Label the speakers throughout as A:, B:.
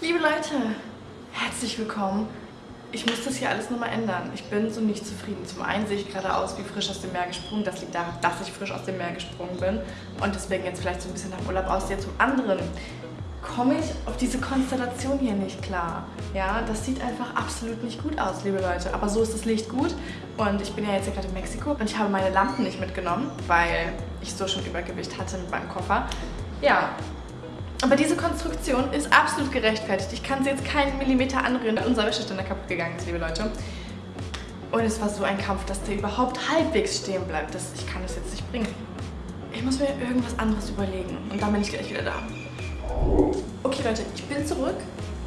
A: Liebe Leute, herzlich willkommen. Ich muss das hier alles nochmal ändern. Ich bin so nicht zufrieden. Zum einen sehe ich gerade aus wie frisch aus dem Meer gesprungen. Das liegt daran, dass ich frisch aus dem Meer gesprungen bin und deswegen jetzt vielleicht so ein bisschen nach Urlaub aussehe. Zum anderen komme ich auf diese Konstellation hier nicht klar. Ja, das sieht einfach absolut nicht gut aus, liebe Leute. Aber so ist das Licht gut und ich bin ja jetzt gerade in Mexiko und ich habe meine Lampen nicht mitgenommen, weil ich so schon Übergewicht hatte mit meinem Koffer. Ja, aber diese Konstruktion ist absolut gerechtfertigt. Ich kann sie jetzt keinen Millimeter anrühren, weil unser Wäscheständer kaputt gegangen ist, liebe Leute. Und es war so ein Kampf, dass der überhaupt halbwegs stehen bleibt. Das, ich kann das jetzt nicht bringen. Ich muss mir irgendwas anderes überlegen. Und dann bin ich gleich wieder da. Okay, Leute, ich bin zurück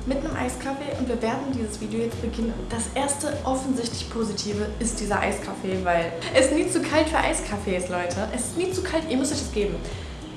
A: mit einem Eiskaffee und wir werden dieses Video jetzt beginnen. Das erste offensichtlich Positive ist dieser Eiskaffee, weil es nie zu kalt für Eiskaffee ist, Leute. Es ist nie zu kalt, ihr müsst euch das geben.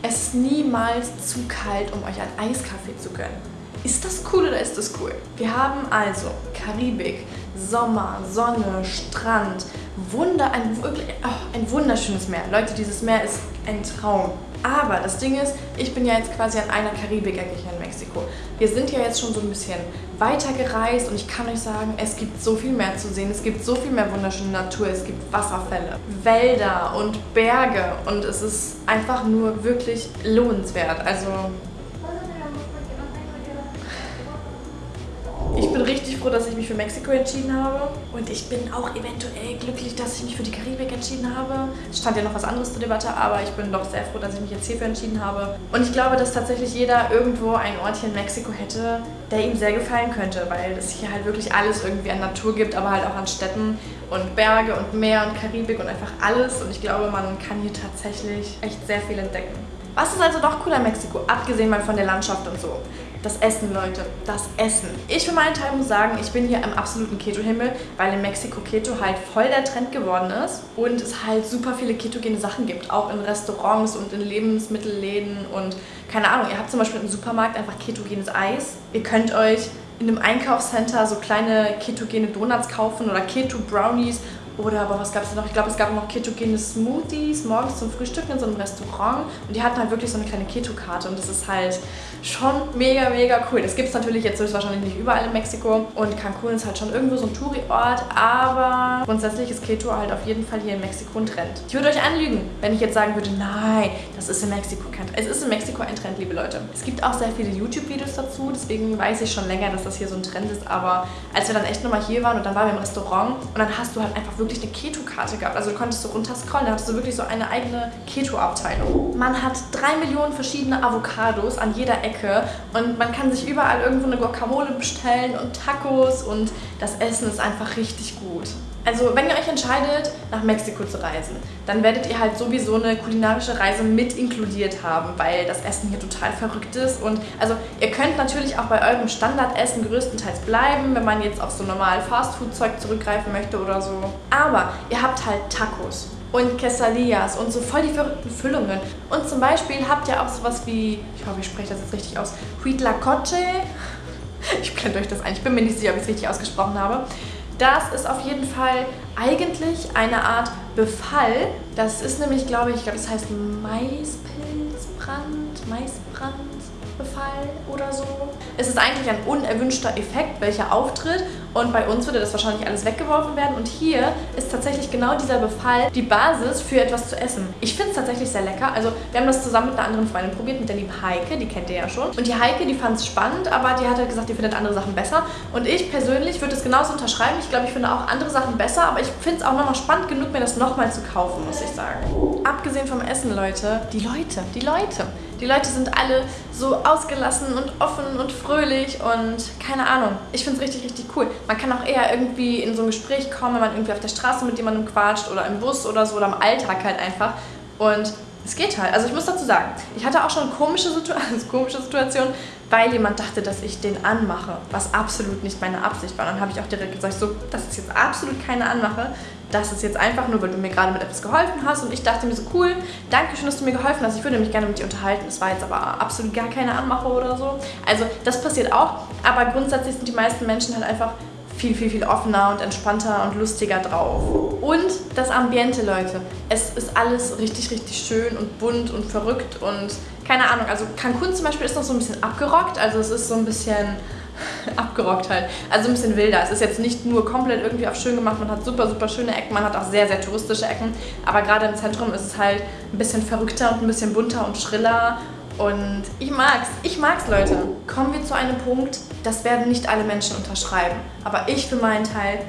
A: Es ist niemals zu kalt, um euch einen Eiskaffee zu gönnen. Ist das cool oder ist das cool? Wir haben also Karibik, Sommer, Sonne, Strand, Wunder, ein, oh, wunderschönes Meer. Leute, dieses Meer ist ein Traum. Aber das Ding ist, ich bin ja jetzt quasi an einer Karibik-Ecke hier in Mexiko. Wir sind ja jetzt schon so ein bisschen weiter gereist und ich kann euch sagen, es gibt so viel mehr zu sehen. Es gibt so viel mehr wunderschöne Natur. Es gibt Wasserfälle, Wälder und Berge und es ist einfach nur wirklich lohnenswert. Also froh, dass ich mich für Mexiko entschieden habe. Und ich bin auch eventuell glücklich, dass ich mich für die Karibik entschieden habe. Es stand ja noch was anderes zur Debatte, aber ich bin doch sehr froh, dass ich mich jetzt hierfür entschieden habe. Und ich glaube, dass tatsächlich jeder irgendwo ein Ort hier in Mexiko hätte, der ihm sehr gefallen könnte, weil es hier halt wirklich alles irgendwie an Natur gibt, aber halt auch an Städten und Berge und Meer und Karibik und einfach alles. Und ich glaube, man kann hier tatsächlich echt sehr viel entdecken. Was ist also doch cool an Mexiko, abgesehen mal von der Landschaft und so? Das Essen, Leute. Das Essen. Ich für meinen Teil muss sagen, ich bin hier im absoluten Keto-Himmel, weil in Mexiko Keto halt voll der Trend geworden ist und es halt super viele ketogene Sachen gibt. Auch in Restaurants und in Lebensmittelläden und keine Ahnung. Ihr habt zum Beispiel im Supermarkt einfach ketogenes Eis. Ihr könnt euch in einem Einkaufscenter so kleine ketogene Donuts kaufen oder Keto-Brownies oder aber was gab es noch? Ich glaube, es gab noch ketogene Smoothies morgens zum Frühstück in so einem Restaurant. Und die hatten halt wirklich so eine kleine Keto-Karte. Und das ist halt schon mega, mega cool. Das gibt es natürlich jetzt wahrscheinlich nicht überall in Mexiko. Und Cancun ist halt schon irgendwo so ein Touri-Ort. Aber grundsätzlich ist Keto halt auf jeden Fall hier in Mexiko ein Trend. Ich würde euch anlügen, wenn ich jetzt sagen würde, nein, das ist in Mexiko kein Trend. Es ist in Mexiko ein Trend, liebe Leute. Es gibt auch sehr viele YouTube-Videos dazu. Deswegen weiß ich schon länger, dass das hier so ein Trend ist. Aber als wir dann echt nochmal hier waren und dann waren wir im Restaurant und dann hast du halt einfach wirklich wirklich eine Keto-Karte gehabt. Also du konntest so runterscrollen, da hattest du wirklich so eine eigene Keto-Abteilung. Man hat drei Millionen verschiedene Avocados an jeder Ecke und man kann sich überall irgendwo eine Guacamole bestellen und Tacos und das Essen ist einfach richtig gut. Also wenn ihr euch entscheidet, nach Mexiko zu reisen, dann werdet ihr halt sowieso eine kulinarische Reise mit inkludiert haben, weil das Essen hier total verrückt ist. Und also ihr könnt natürlich auch bei eurem Standardessen größtenteils bleiben, wenn man jetzt auf so normal Fastfood-Zeug zurückgreifen möchte oder so. Aber ihr habt halt Tacos und Quesadillas und so voll die verrückten Füllungen. Und zum Beispiel habt ihr auch sowas wie, ich hoffe, ich spreche das jetzt richtig aus, Huitlacoche. Ich blende euch das ein, ich bin mir nicht sicher, ob ich es richtig ausgesprochen habe. Das ist auf jeden Fall eigentlich eine Art Befall. Das ist nämlich, glaube ich, ich glaube, das heißt Maispilzbrand, Maisbrandbefall oder so. Es ist eigentlich ein unerwünschter Effekt, welcher auftritt und bei uns würde das wahrscheinlich alles weggeworfen werden. Und hier ist tatsächlich genau dieser Befall die Basis für etwas zu essen. Ich finde es tatsächlich sehr lecker. Also wir haben das zusammen mit einer anderen Freundin probiert, mit der lieben Heike, die kennt ihr ja schon. Und die Heike, die fand es spannend, aber die hat halt gesagt, die findet andere Sachen besser. Und ich persönlich würde es genauso unterschreiben. Ich glaube, ich finde auch andere Sachen besser, aber ich finde es auch nochmal spannend genug, mir das nochmal zu kaufen, muss ich sagen. Abgesehen vom Essen, Leute, die Leute, die Leute. Die Leute sind alle so ausgelassen und offen und fröhlich und keine Ahnung. Ich finde es richtig, richtig cool. Man kann auch eher irgendwie in so ein Gespräch kommen, wenn man irgendwie auf der Straße mit jemandem quatscht oder im Bus oder so oder im Alltag halt einfach. Und es geht halt. Also ich muss dazu sagen, ich hatte auch schon komische, Situ komische Situationen, weil jemand dachte, dass ich den anmache, was absolut nicht meine Absicht war. Dann habe ich auch direkt gesagt, so, das ist jetzt absolut keine Anmache. Das ist jetzt einfach nur, weil du mir gerade mit etwas geholfen hast. Und ich dachte mir so, cool, danke schön, dass du mir geholfen hast. Ich würde mich gerne mit dir unterhalten. Das war jetzt aber absolut gar keine Anmache oder so. Also das passiert auch. Aber grundsätzlich sind die meisten Menschen halt einfach viel, viel, viel offener und entspannter und lustiger drauf. Und das Ambiente, Leute. Es ist alles richtig, richtig schön und bunt und verrückt und keine Ahnung. Also Cancun zum Beispiel ist noch so ein bisschen abgerockt. Also es ist so ein bisschen abgerockt halt. Also ein bisschen wilder. Es ist jetzt nicht nur komplett irgendwie auf schön gemacht, man hat super, super schöne Ecken, man hat auch sehr, sehr touristische Ecken. Aber gerade im Zentrum ist es halt ein bisschen verrückter und ein bisschen bunter und schriller. Und ich mag's, ich mag's, Leute. Kommen wir zu einem Punkt, das werden nicht alle Menschen unterschreiben. Aber ich für meinen Teil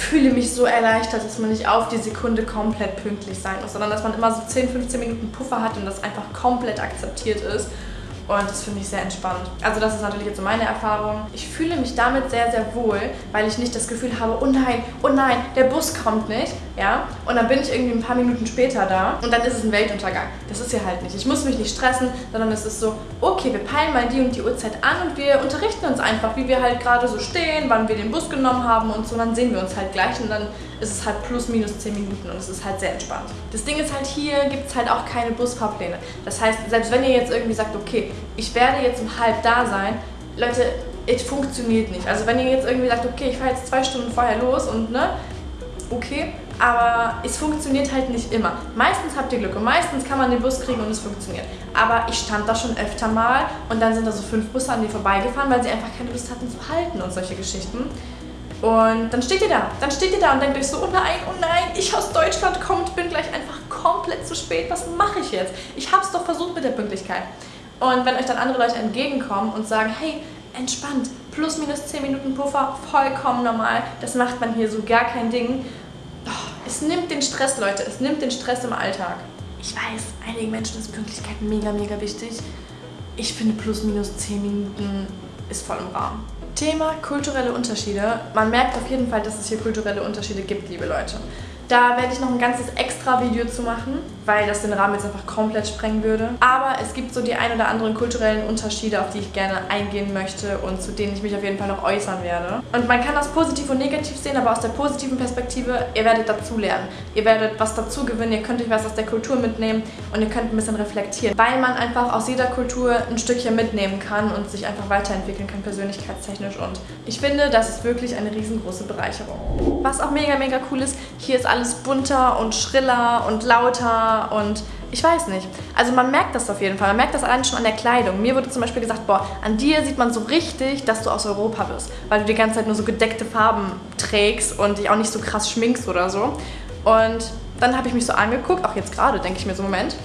A: fühle mich so erleichtert, dass man nicht auf die Sekunde komplett pünktlich sein muss, sondern dass man immer so 10, 15 Minuten Puffer hat und das einfach komplett akzeptiert ist. Und das finde ich sehr entspannt. Also das ist natürlich jetzt so meine Erfahrung. Ich fühle mich damit sehr, sehr wohl, weil ich nicht das Gefühl habe, oh nein, oh nein, der Bus kommt nicht. Ja? Und dann bin ich irgendwie ein paar Minuten später da und dann ist es ein Weltuntergang. Das ist ja halt nicht. Ich muss mich nicht stressen, sondern es ist so, okay, wir peilen mal die und die Uhrzeit an und wir unterrichten uns einfach, wie wir halt gerade so stehen, wann wir den Bus genommen haben und so. Und dann sehen wir uns halt gleich und dann ist es halt plus minus 10 Minuten und es ist halt sehr entspannt. Das Ding ist halt, hier gibt es halt auch keine Busfahrpläne. Das heißt, selbst wenn ihr jetzt irgendwie sagt, okay, ich werde jetzt um halb da sein, Leute, es funktioniert nicht. Also wenn ihr jetzt irgendwie sagt, okay, ich fahre jetzt zwei Stunden vorher los und ne, okay, aber es funktioniert halt nicht immer. Meistens habt ihr Glück und meistens kann man den Bus kriegen und es funktioniert. Aber ich stand da schon öfter mal und dann sind da so fünf Busse an mir vorbeigefahren, weil sie einfach keine Lust hatten zu halten und solche Geschichten. Und dann steht ihr da, dann steht ihr da und denkt euch so, oh nein, oh nein, ich aus Deutschland komme und bin gleich einfach komplett zu spät, was mache ich jetzt? Ich habe es doch versucht mit der Pünktlichkeit. Und wenn euch dann andere Leute entgegenkommen und sagen, hey, entspannt, plus minus 10 Minuten Puffer, vollkommen normal, das macht man hier so gar kein Ding. Oh, es nimmt den Stress, Leute, es nimmt den Stress im Alltag. Ich weiß, einigen Menschen ist Pünktlichkeit mega, mega wichtig. Ich finde plus minus 10 Minuten ist voll im Rahmen. Thema kulturelle Unterschiede. Man merkt auf jeden Fall, dass es hier kulturelle Unterschiede gibt, liebe Leute. Da werde ich noch ein ganzes extra Video zu machen, weil das den Rahmen jetzt einfach komplett sprengen würde. Aber es gibt so die ein oder anderen kulturellen Unterschiede, auf die ich gerne eingehen möchte und zu denen ich mich auf jeden Fall noch äußern werde. Und man kann das positiv und negativ sehen, aber aus der positiven Perspektive, ihr werdet dazulernen. Ihr werdet was dazu gewinnen, ihr könnt euch was aus der Kultur mitnehmen und ihr könnt ein bisschen reflektieren. Weil man einfach aus jeder Kultur ein Stückchen mitnehmen kann und sich einfach weiterentwickeln kann, persönlichkeitstechnisch. Und ich finde, das ist wirklich eine riesengroße Bereicherung. Was auch mega, mega cool ist, hier ist alles alles bunter und schriller und lauter und ich weiß nicht. Also man merkt das auf jeden Fall. Man merkt das allein schon an der Kleidung. Mir wurde zum Beispiel gesagt, boah, an dir sieht man so richtig, dass du aus Europa bist. Weil du die ganze Zeit nur so gedeckte Farben trägst und dich auch nicht so krass schminkst oder so. Und dann habe ich mich so angeguckt, auch jetzt gerade denke ich mir so, Moment.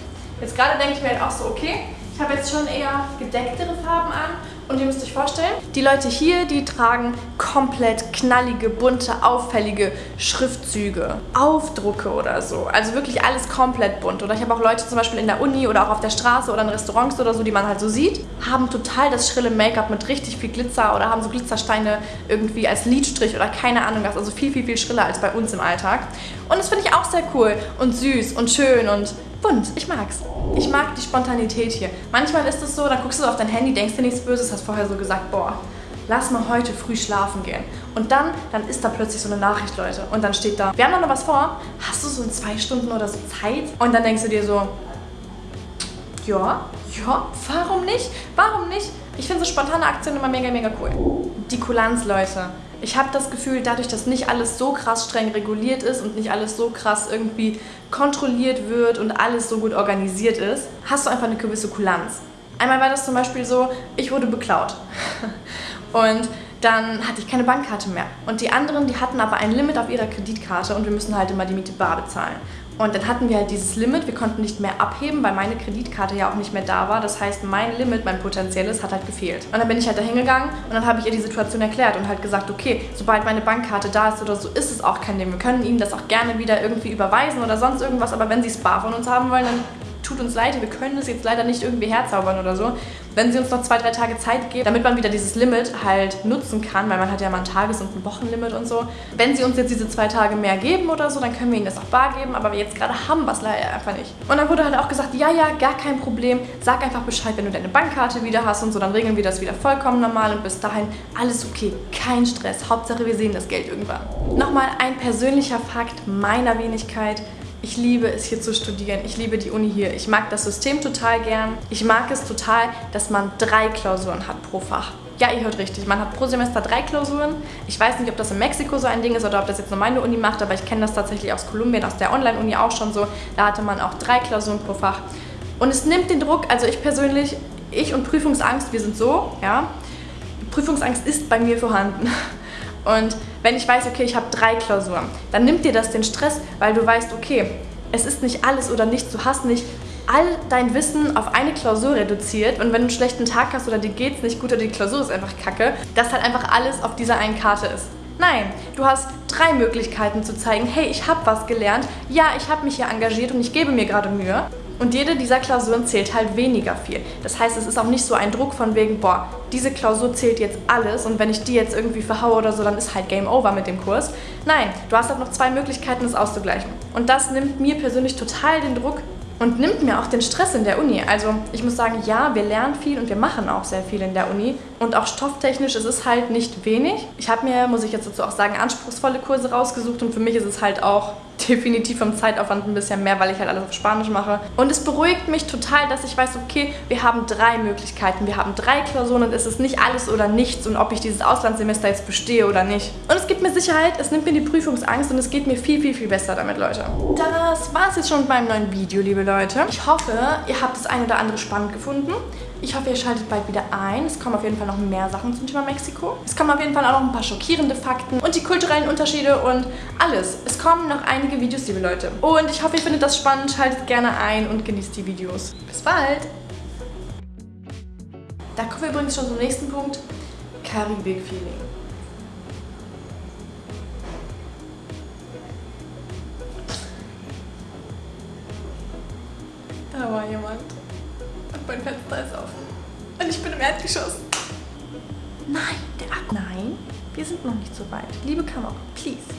A: Jetzt gerade denke ich mir halt auch so, okay, ich habe jetzt schon eher gedecktere Farben an und ihr müsst euch vorstellen, die Leute hier, die tragen komplett knallige, bunte, auffällige Schriftzüge, Aufdrucke oder so. Also wirklich alles komplett bunt. Oder ich habe auch Leute zum Beispiel in der Uni oder auch auf der Straße oder in Restaurants oder so, die man halt so sieht, haben total das schrille Make-up mit richtig viel Glitzer oder haben so Glitzersteine irgendwie als Lidstrich oder keine Ahnung was. Also viel, viel, viel schriller als bei uns im Alltag. Und das finde ich auch sehr cool und süß und schön und bunt. Ich mag's. Ich mag die Spontanität hier. Manchmal ist es so, dann guckst du auf dein Handy, denkst dir nichts Böses, hast vorher so gesagt, boah, lass mal heute früh schlafen gehen. Und dann, dann ist da plötzlich so eine Nachricht, Leute. Und dann steht da, wir haben noch was vor. Hast du so in zwei Stunden oder so Zeit? Und dann denkst du dir so, ja, ja, warum nicht? Warum nicht? Ich finde so spontane Aktionen immer mega, mega cool. Die Kulanz, Leute. Ich habe das Gefühl, dadurch, dass nicht alles so krass streng reguliert ist und nicht alles so krass irgendwie kontrolliert wird und alles so gut organisiert ist, hast du einfach eine gewisse Kulanz. Einmal war das zum Beispiel so, ich wurde beklaut. Und dann hatte ich keine Bankkarte mehr. Und die anderen, die hatten aber ein Limit auf ihrer Kreditkarte und wir müssen halt immer die Miete bar bezahlen. Und dann hatten wir halt dieses Limit, wir konnten nicht mehr abheben, weil meine Kreditkarte ja auch nicht mehr da war. Das heißt, mein Limit, mein potenzielles, hat halt gefehlt. Und dann bin ich halt da hingegangen und dann habe ich ihr die Situation erklärt und halt gesagt, okay, sobald meine Bankkarte da ist oder so, ist es auch kein Ding. Wir können Ihnen das auch gerne wieder irgendwie überweisen oder sonst irgendwas, aber wenn Sie bar von uns haben wollen, dann tut uns leid, wir können das jetzt leider nicht irgendwie herzaubern oder so. Wenn sie uns noch zwei, drei Tage Zeit geben, damit man wieder dieses Limit halt nutzen kann, weil man hat ja mal ein Tages- und ein Wochenlimit und so. Wenn sie uns jetzt diese zwei Tage mehr geben oder so, dann können wir ihnen das auch bar geben, aber jetzt gerade haben wir es leider einfach nicht. Und dann wurde halt auch gesagt, ja, ja, gar kein Problem, sag einfach Bescheid, wenn du deine Bankkarte wieder hast und so, dann regeln wir das wieder vollkommen normal und bis dahin alles okay, kein Stress, Hauptsache wir sehen das Geld irgendwann. Nochmal ein persönlicher Fakt meiner Wenigkeit, ich liebe es hier zu studieren. Ich liebe die Uni hier. Ich mag das System total gern. Ich mag es total, dass man drei Klausuren hat pro Fach. Ja, ihr hört richtig. Man hat pro Semester drei Klausuren. Ich weiß nicht, ob das in Mexiko so ein Ding ist oder ob das jetzt nur meine Uni macht, aber ich kenne das tatsächlich aus Kolumbien, aus der Online-Uni auch schon so. Da hatte man auch drei Klausuren pro Fach. Und es nimmt den Druck, also ich persönlich, ich und Prüfungsangst, wir sind so, ja. Prüfungsangst ist bei mir vorhanden. Und wenn ich weiß, okay, ich habe drei Klausuren, dann nimmt dir das den Stress, weil du weißt, okay, es ist nicht alles oder nichts. Du hast nicht all dein Wissen auf eine Klausur reduziert und wenn du einen schlechten Tag hast oder dir geht's nicht gut oder die Klausur ist einfach kacke, dass halt einfach alles auf dieser einen Karte ist. Nein, du hast drei Möglichkeiten zu zeigen, hey, ich habe was gelernt, ja, ich habe mich hier engagiert und ich gebe mir gerade Mühe. Und jede dieser Klausuren zählt halt weniger viel. Das heißt, es ist auch nicht so ein Druck von wegen, boah, diese Klausur zählt jetzt alles und wenn ich die jetzt irgendwie verhaue oder so, dann ist halt Game Over mit dem Kurs. Nein, du hast halt noch zwei Möglichkeiten, das auszugleichen. Und das nimmt mir persönlich total den Druck, und nimmt mir auch den Stress in der Uni. Also ich muss sagen, ja, wir lernen viel und wir machen auch sehr viel in der Uni. Und auch stofftechnisch ist es halt nicht wenig. Ich habe mir, muss ich jetzt dazu auch sagen, anspruchsvolle Kurse rausgesucht und für mich ist es halt auch definitiv vom Zeitaufwand ein bisschen mehr, weil ich halt alles auf Spanisch mache. Und es beruhigt mich total, dass ich weiß, okay, wir haben drei Möglichkeiten, wir haben drei Klausuren und es ist nicht alles oder nichts und ob ich dieses Auslandssemester jetzt bestehe oder nicht. Und es gibt mir Sicherheit, es nimmt mir die Prüfungsangst und es geht mir viel, viel, viel besser damit, Leute. Das war es jetzt schon mit meinem neuen Video, liebe Leute. Ich hoffe, ihr habt das eine oder andere spannend gefunden. Ich hoffe, ihr schaltet bald wieder ein. Es kommen auf jeden Fall noch mehr Sachen zum Thema Mexiko. Es kommen auf jeden Fall auch noch ein paar schockierende Fakten und die kulturellen Unterschiede und alles. Es kommen noch einige Videos, liebe Leute. Und ich hoffe, ihr findet das spannend. Schaltet gerne ein und genießt die Videos. Bis bald! Da kommen wir übrigens schon zum nächsten Punkt. Karibik-Feeling. Da war jemand. Mein Fenster ist Erdgeschoss. Nein, der Akku. Nein, wir sind noch nicht so weit. Liebe Kamera, please.